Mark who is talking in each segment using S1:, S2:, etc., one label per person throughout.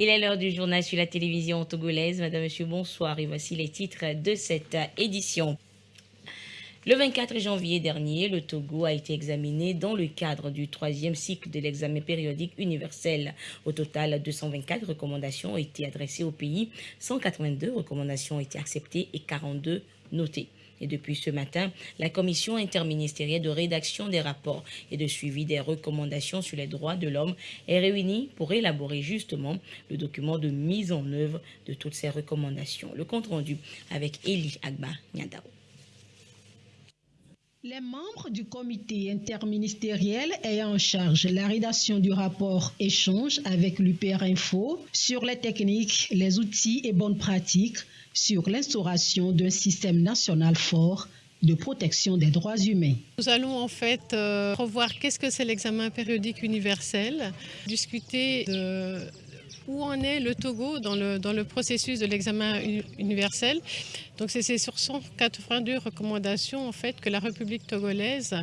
S1: Il est l'heure du journal sur la télévision togolaise. Madame, Monsieur, bonsoir et voici les titres de cette édition. Le 24 janvier dernier, le Togo a été examiné dans le cadre du troisième cycle de l'examen périodique universel. Au total, 224 recommandations ont été adressées au pays, 182 recommandations ont été acceptées et 42 notées. Et depuis ce matin, la commission interministérielle de rédaction des rapports et de suivi des recommandations sur les droits de l'homme est réunie pour élaborer justement le document de mise en œuvre de toutes ces recommandations. Le compte rendu avec Elie Agba Nyadao.
S2: Les membres du comité interministériel ayant en charge la rédaction du rapport échangent avec l'UPR Info sur les techniques, les outils et bonnes pratiques sur l'instauration d'un système national fort de protection des droits humains.
S3: Nous allons en fait euh, revoir qu'est-ce que c'est l'examen périodique universel, discuter de où en est le Togo dans le, dans le processus de l'examen universel? Donc c'est sur 182 recommandations en fait que la République togolaise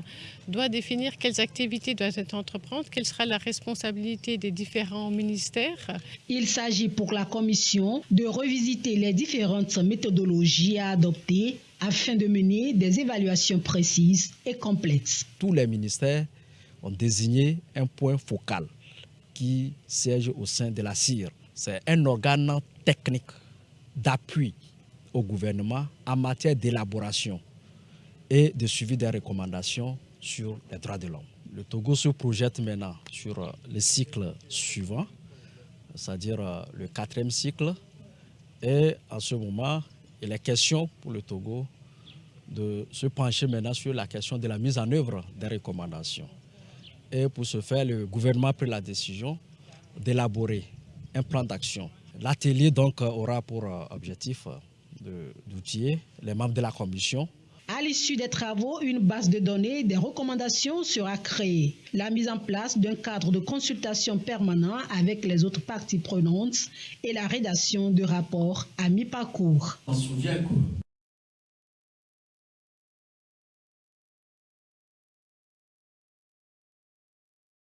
S3: doit définir quelles activités doivent être entreprises, quelle sera la responsabilité des différents ministères.
S2: Il s'agit pour la Commission de revisiter les différentes méthodologies à adopter afin de mener des évaluations précises et complètes.
S4: Tous les ministères ont désigné un point focal qui siège au sein de la CIR. C'est un organe technique d'appui au gouvernement en matière d'élaboration et de suivi des recommandations sur les droits de l'homme. Le Togo se projette maintenant sur euh, le cycle suivant, c'est-à-dire euh, le quatrième cycle. Et en ce moment, il est question pour le Togo de se pencher maintenant sur la question de la mise en œuvre des recommandations. Et pour ce faire, le gouvernement a pris la décision d'élaborer un plan d'action. L'atelier donc aura pour euh, objectif euh, d'outiller les membres de la commission
S2: à l'issue des travaux, une base de données des recommandations sera créée. La mise en place d'un cadre de consultation permanent avec les autres parties prenantes et la rédaction de rapports à mi-parcours.
S5: On se souvient